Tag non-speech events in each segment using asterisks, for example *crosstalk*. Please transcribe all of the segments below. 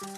お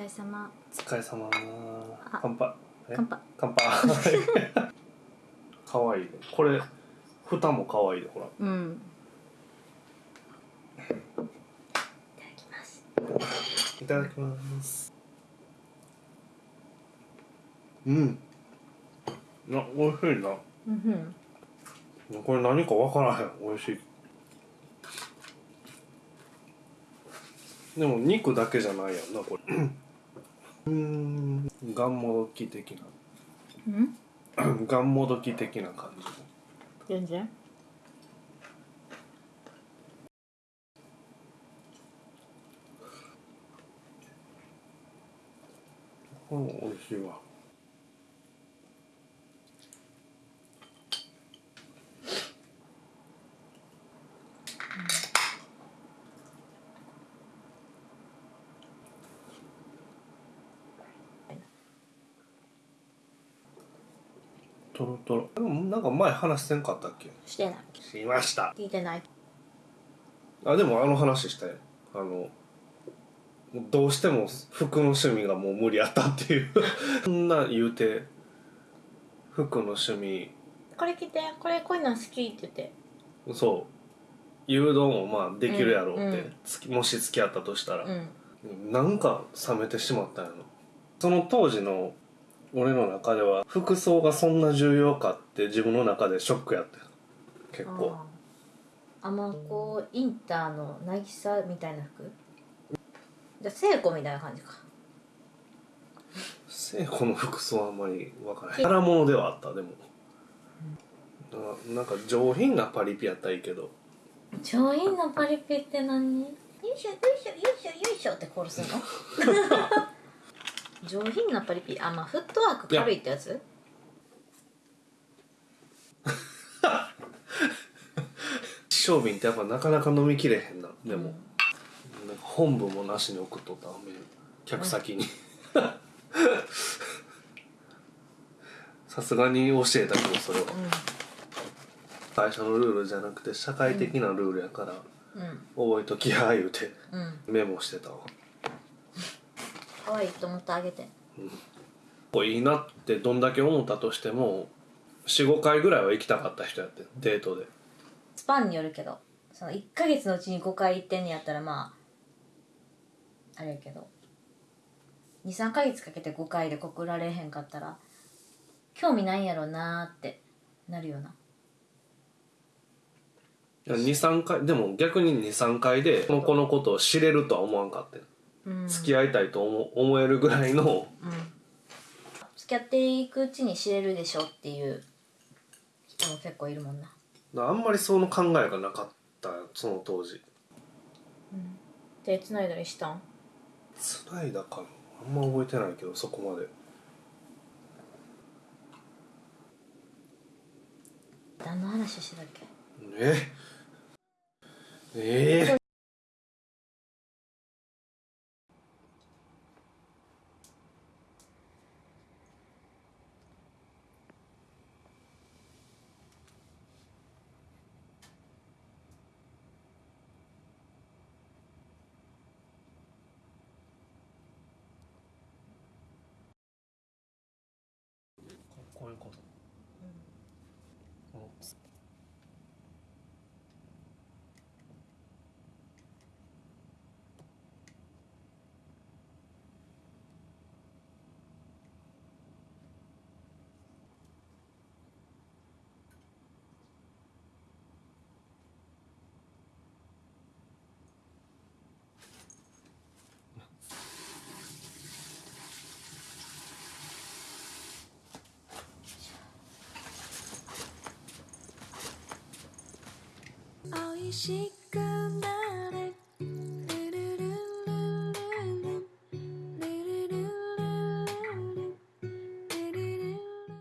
疲れ様。お疲れ様。あ。乾杯。え？乾杯。乾杯。かわいいね。これ蓋もかわいいでほら。うん。いただきます。いただきます。うん。な美味しいな。うんこれ何か分からへん。美味しい。でも肉だけじゃないやんなこれうーん。がんもどき的うん？ながんもどき的な感じ。全然？これも美味しいわとろとろでもなんか前話せんかったっけ？してない。しました。聞いてない。あでもあの話したよ。あのどうしても服の趣味がもう無理やったっていう。*laughs* そんな言うて服の趣味。これ着て。これこういうの好きって言って。そう。誘導もまあできるやろうって、うんうん。つきもし付き合ったとしたら、うん。なんか冷めてしまったんやろ。その当時の俺の中では服装がそんな重要かって自分の中でショックやったよ。結構。あまあこうインターの渚みたいな服？じゃあ聖子みたいな感じか。聖子の服装はあんまり分からない柄物ではあったでも、ななんか上品なパリピやったらいいけど。上品なパリピって何？よいしょよいしょよいしょよいしょって殺すの？*laughs* 上品なパリピあまあフットワーク軽いってやつ？商品 *laughs* ってやっぱなかなか飲みきれへんな。でも、なんか本部もなしに送っとった客先に。さすがに教えたけどそれは。会社のルールじゃなくて社会的なルールやから、うん。うん。覚えときや言うてうん。メモしてたわ可愛いと思ってあげて。こういいなってどんだけ思ったとしても45回ぐらいは行きたかった人やってデートで。スパンによるけどその1ヶ月のうちに5回行ってんねやったらまああれやけど23ヶ月かけて5回で告られへんかったら興味ないんやろなーってなるよな。23回でも逆に23回でこの子のことを知れるとは思わんかってうん付き合いたいと思思えるぐらいの。うん。付き合っていくうちに知れるでしょっていう。人も結構いるもんな。あんまりその考えがなかったその当時。手つないだりしたん？つないだかなあんま覚えてないけどそこまで。何の話してたっけ？え？ええしくなれ